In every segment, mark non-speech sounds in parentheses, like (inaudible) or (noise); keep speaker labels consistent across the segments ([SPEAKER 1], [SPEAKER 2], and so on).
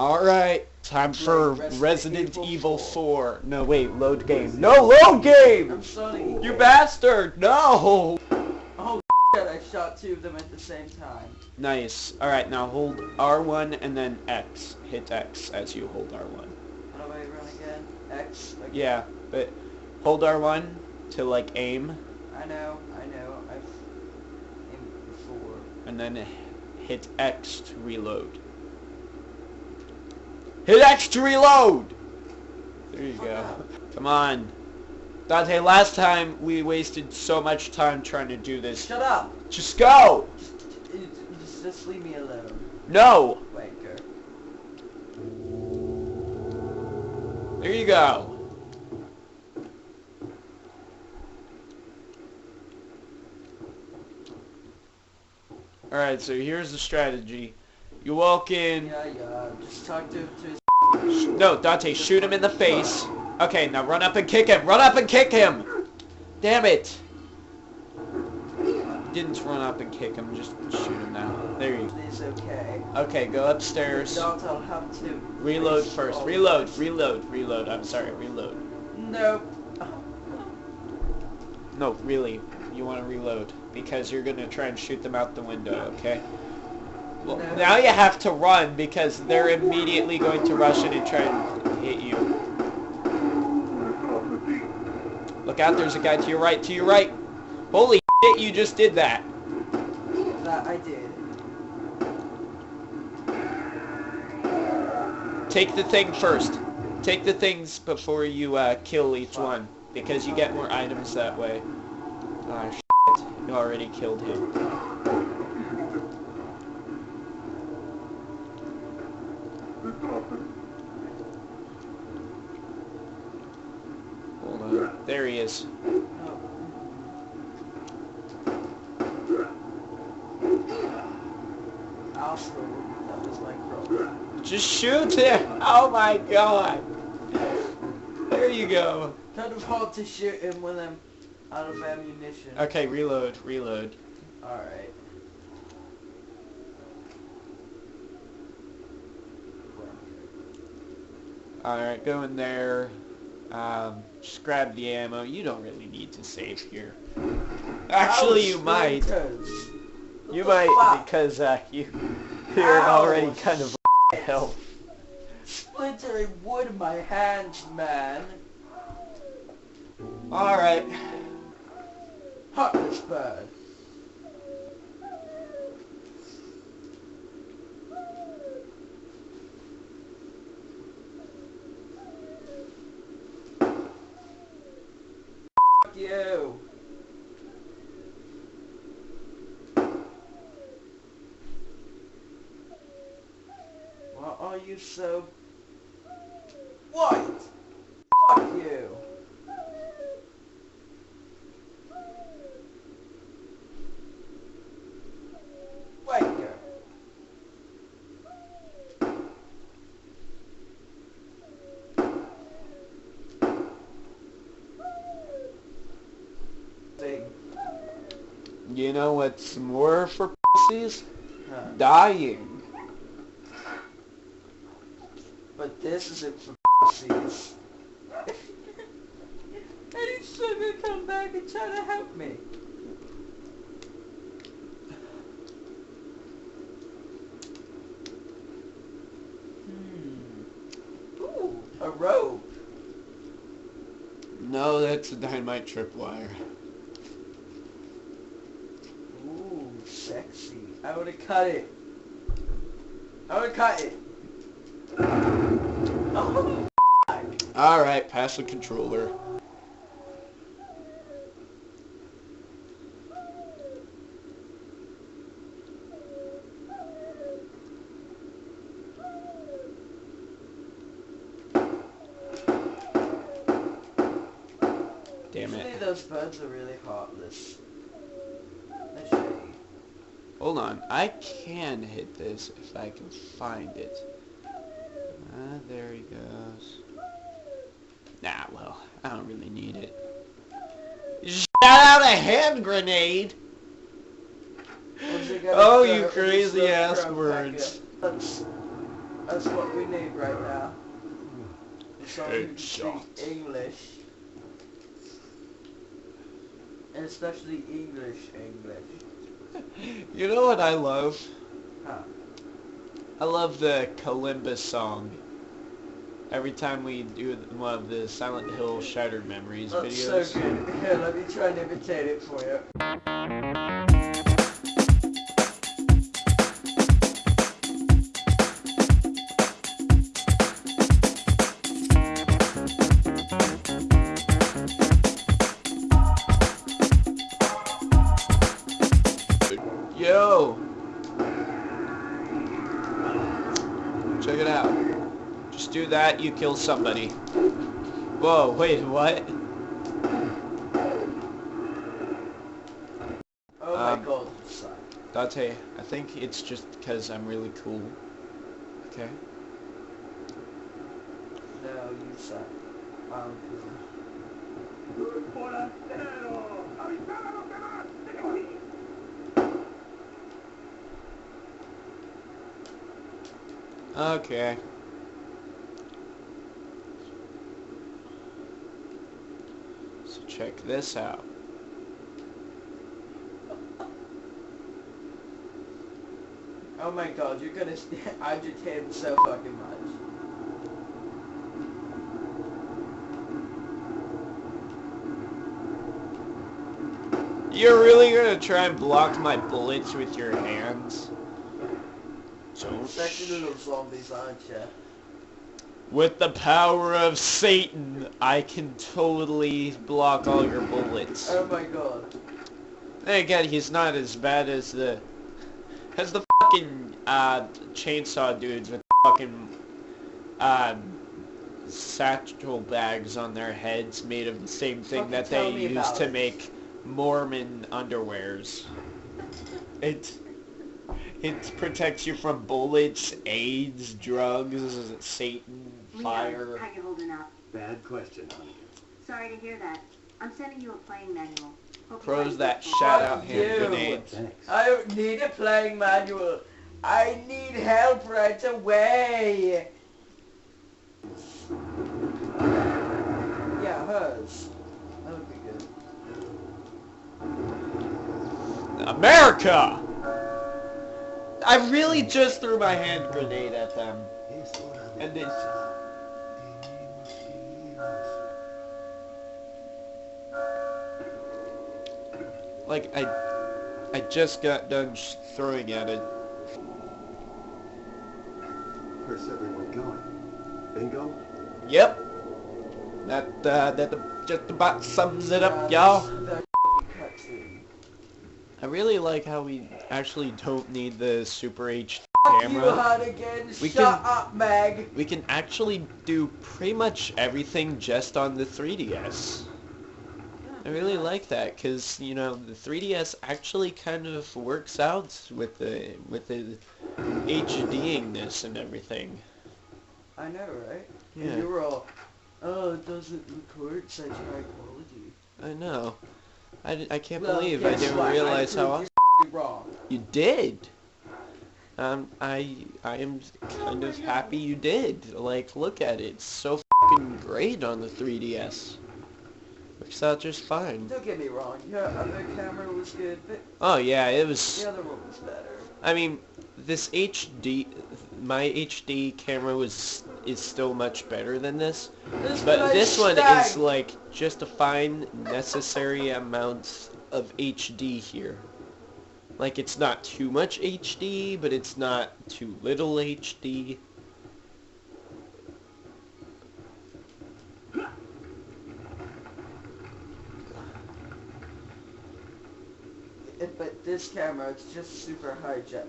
[SPEAKER 1] Alright, time for
[SPEAKER 2] Resident Evil
[SPEAKER 1] Evil
[SPEAKER 2] 4.
[SPEAKER 1] 4. No, wait, load game. No, load game!
[SPEAKER 2] I'm.
[SPEAKER 1] You bastard! No!
[SPEAKER 2] Oh, (laughs) shit, I shot two of them at the same time.
[SPEAKER 1] Nice. Alright, now hold R1 and then X. Hit X as you hold R1.
[SPEAKER 2] How do I run again? X? Like,
[SPEAKER 1] Yeah, but hold R1 to like aim,
[SPEAKER 2] I know, I know. I've aimed before.
[SPEAKER 1] and then hit X to reload. Hit X to reload! There you go. Come on. Dante, last time we wasted so much time trying to do this.
[SPEAKER 2] Shut up!
[SPEAKER 1] Just go!
[SPEAKER 2] Just, just, just leave me alone.
[SPEAKER 1] No!
[SPEAKER 2] Wanker.
[SPEAKER 1] There you go. Alright, so here's the strategy. You walk in.
[SPEAKER 2] Yeah, yeah. Just talk to, to his
[SPEAKER 1] No, Dante, shoot him in the face. Okay, now run up and kick him. Run up and kick him! Damn it! Didn't run up and kick him, just shoot him now. There you
[SPEAKER 2] It's okay.
[SPEAKER 1] Okay, go upstairs.
[SPEAKER 2] Don't I'll have to
[SPEAKER 1] Reload first. Reload, reload, reload. I'm sorry, reload.
[SPEAKER 2] Nope.
[SPEAKER 1] No, really, you want to reload because you're gonna try and shoot them out the window, okay? Well, now you have to run because they're immediately going to rush in and try and hit you. Look out, there's a guy to your right, to your right. Holy shit, you just did that.
[SPEAKER 2] That I did.
[SPEAKER 1] Take the thing first. Take the things before you uh, kill each one because you get more items that way. Ah, shit. You already killed him.
[SPEAKER 2] That was my problem.
[SPEAKER 1] Just shoot him! Oh my god! There you go.
[SPEAKER 2] Kind of hard to shoot him when I'm out of ammunition.
[SPEAKER 1] Okay, reload, reload.
[SPEAKER 2] Alright.
[SPEAKER 1] Alright, go in there. Um, just grab the ammo. You don't really need to save here. Actually, you might. You might because uh, you you're
[SPEAKER 2] Ow.
[SPEAKER 1] already kind of health.
[SPEAKER 2] Splintering wood in my hands, man.
[SPEAKER 1] All right.
[SPEAKER 2] Heartless bird. Fuck you. So white? Fuck you. Thing.
[SPEAKER 1] You know what's more for pussies?
[SPEAKER 2] Huh.
[SPEAKER 1] Dying.
[SPEAKER 2] But this isn't for pussies. and still gonna come back and try to help me. Hmm. Ooh, a rope.
[SPEAKER 1] No, that's a dynamite tripwire.
[SPEAKER 2] Ooh, sexy. I would have cut it. I would have cut it. Oh,
[SPEAKER 1] All right, pass the controller. Damn it.
[SPEAKER 2] those birds are really heartless. Let's show you.
[SPEAKER 1] Hold on. I can hit this if I can find it. Ah, there he goes. Nah, well, I don't really need it. Shout out a hand grenade! Oh, you crazy ass words.
[SPEAKER 2] Let's- That's what we need right now. Someone who can
[SPEAKER 1] Headshot.
[SPEAKER 2] English. And especially English English. (laughs)
[SPEAKER 1] You know what I love?
[SPEAKER 2] Huh.
[SPEAKER 1] I love the Kalimba song. Every time we do one of the Silent Hill Shattered Memories
[SPEAKER 2] That's
[SPEAKER 1] videos.
[SPEAKER 2] so good. Here, (laughs) let me try and imitate it for you.
[SPEAKER 1] That, you kill somebody. Whoa, wait, what?
[SPEAKER 2] Oh
[SPEAKER 1] Um,
[SPEAKER 2] my god, you.
[SPEAKER 1] Dante, I think it's just because I'm really cool. Okay?
[SPEAKER 2] No, you suck. I'm cool.
[SPEAKER 1] Okay. So check this out.
[SPEAKER 2] Oh my god, you're gonna agitate (laughs) him so fucking much.
[SPEAKER 1] You're really gonna try and block my bullets with your hands? Don't
[SPEAKER 2] Sexy little zombies, aren't ya?
[SPEAKER 1] With the power of Satan, I can totally block all your bullets.
[SPEAKER 2] Oh my god.
[SPEAKER 1] Then again, he's not as bad as the as the fucking uh, chainsaw dudes with fucking um, satchel bags on their heads made of the same thing
[SPEAKER 2] Fucking
[SPEAKER 1] that they use to
[SPEAKER 2] it.
[SPEAKER 1] make Mormon underwears. It it protects you from bullets, AIDS, drugs, Satan,
[SPEAKER 3] Leon,
[SPEAKER 1] fire.
[SPEAKER 3] how you holding up?
[SPEAKER 4] Bad question, honey.
[SPEAKER 3] Sorry to hear that. I'm sending you a playing manual. Hope you
[SPEAKER 1] Throws that shout out
[SPEAKER 2] Fuck
[SPEAKER 1] hand
[SPEAKER 2] you. I don't need a playing manual. I need help right away. Yeah, hers. That would be good.
[SPEAKER 1] America! I really just threw my hand grenade at them. And they... Like, I... I just got done sh- throwing at it.
[SPEAKER 4] Where's everyone going? Bingo?
[SPEAKER 1] Yep. That, uh, that just about sums it up, y'all.
[SPEAKER 2] That's the cutscene.
[SPEAKER 1] I really like how we actually don't need the Super HD
[SPEAKER 2] Fuck you,
[SPEAKER 1] camera.
[SPEAKER 2] Hardigan.
[SPEAKER 1] We
[SPEAKER 2] Shut
[SPEAKER 1] can-
[SPEAKER 2] up, Meg.
[SPEAKER 1] We can actually do pretty much everything just on the 3DS. I really like that because you know the 3DS actually kind of works out with the with the HDingness and everything.
[SPEAKER 2] I know, right?
[SPEAKER 1] Yeah.
[SPEAKER 2] And you were all, oh, it doesn't record such high quality.
[SPEAKER 1] I know. I, I can't
[SPEAKER 2] Well,
[SPEAKER 1] believe I didn't
[SPEAKER 2] what?
[SPEAKER 1] realize
[SPEAKER 2] I
[SPEAKER 1] how awesome
[SPEAKER 2] you wrong.
[SPEAKER 1] you did. Um, I I am kind of happy you did. Like, look at it, it's so fucking great on the 3DS. Works out just fine.
[SPEAKER 2] Don't get me wrong, your other camera was good, but
[SPEAKER 1] Oh yeah, it was.
[SPEAKER 2] the other one was better.
[SPEAKER 1] I mean, this HD, my HD camera was is still much better than this,
[SPEAKER 2] This
[SPEAKER 1] but
[SPEAKER 2] place
[SPEAKER 1] this one is like just a fine necessary amount of HD here. Like it's not too much HD, but it's not too little HD.
[SPEAKER 2] It, but this camera, it's just super high jet,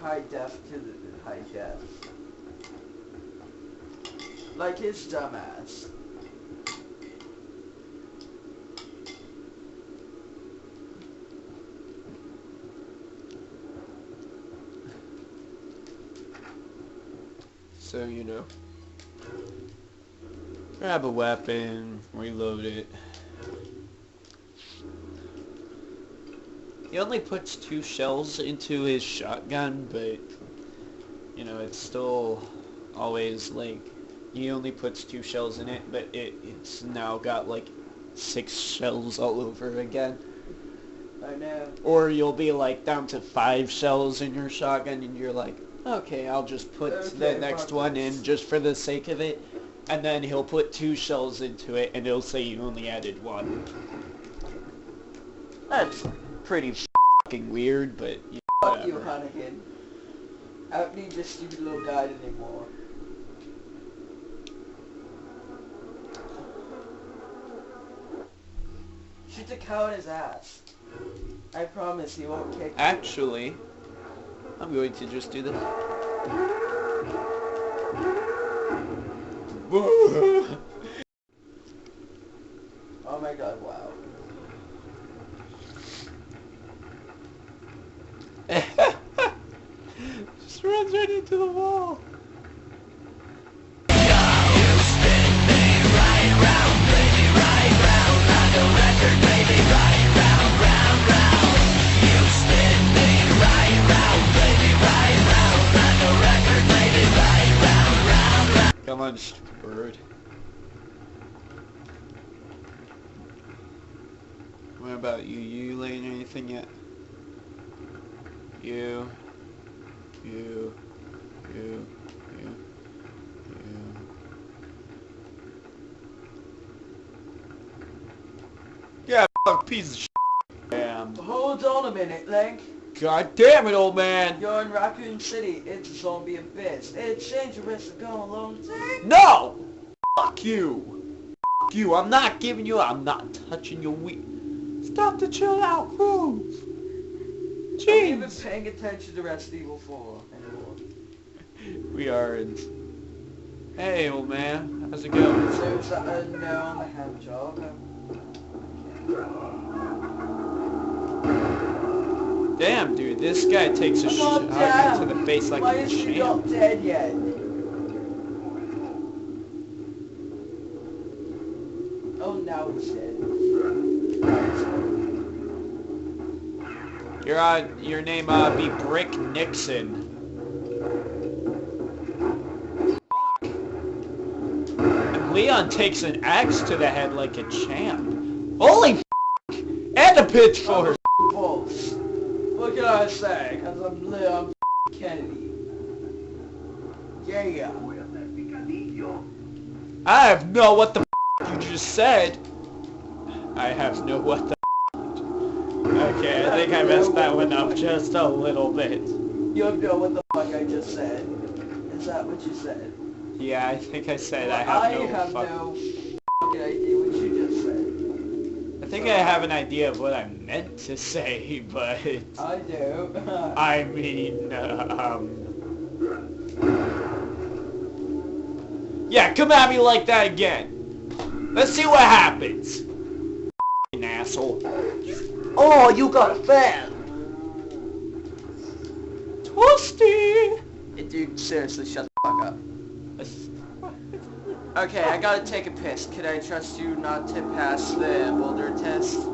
[SPEAKER 2] high def to the high def. Like his dumbass.
[SPEAKER 1] So you know, grab a weapon, reload it. He only puts two shells into his shotgun, but you know it's still always like he only puts two shells in it, but it it's now got like six shells all over again.
[SPEAKER 2] I know.
[SPEAKER 1] Or you'll be like down to five shells in your shotgun and you're like, okay, I'll just put the next one in just for the sake of it. And then he'll put two shells into it and it'll say you only added one. That's pretty fucking weird, but yeah,
[SPEAKER 2] Fuck you. Hunnigan. I don't need this stupid little guide anymore. Shoot the cow in his ass. I promise he won't kick you.
[SPEAKER 1] Actually, I'm going to just do this. (laughs)
[SPEAKER 2] Oh my god, wow. (laughs)
[SPEAKER 1] just runs right into the wall. Come bird. What about you? You laying anything yet? You. You. You. You. You. Yeah, piece of shit. Damn.
[SPEAKER 2] Hold on a minute, Link.
[SPEAKER 1] God damn it, old man.
[SPEAKER 2] You're in Raccoon City. It's a zombie abyss. It's dangerous to go alone. Take
[SPEAKER 1] No! Fuck you! Fuck you! I'm not giving you. I'm not touching your weak. Stop the chill out cruise.
[SPEAKER 2] Are you even
[SPEAKER 1] Jeez.
[SPEAKER 2] paying attention to Resident Evil 4 anymore?
[SPEAKER 1] We are in. Hey, old man. How's it going?
[SPEAKER 2] So uh, a no on the hand job?
[SPEAKER 1] Damn, dude. This guy takes a shot to the face like
[SPEAKER 2] Why
[SPEAKER 1] a champ.
[SPEAKER 2] not dead yet? Oh, now he's dead.
[SPEAKER 1] Your uh, your name uh be Brick Nixon. And Leon takes an axe to the head like a champ. Holy f- and a pitchfork.
[SPEAKER 2] What can I say? Because I'm Leon (laughs) Kennedy. Yeah.
[SPEAKER 1] I have no what the (laughs) you just said. I have no what the. (laughs) Okay, I think I messed that one up just a little bit.
[SPEAKER 2] You have no what the fuck I just said. Is that what you said?
[SPEAKER 1] Yeah, I think I said I
[SPEAKER 2] Well,
[SPEAKER 1] have no
[SPEAKER 2] have
[SPEAKER 1] fuck.
[SPEAKER 2] no fucking idea what you just said.
[SPEAKER 1] I think I have an idea of what I meant to say, (laughs) but
[SPEAKER 2] I do. (laughs)
[SPEAKER 1] I mean, um, yeah, come at me like that again. Let's see what happens. F***ing asshole.
[SPEAKER 2] oh, you got a fan.
[SPEAKER 1] Toasty.
[SPEAKER 2] Dude, seriously, shut the fuck up. Okay, I gotta take a piss. Can I trust you not to pass the boulder test?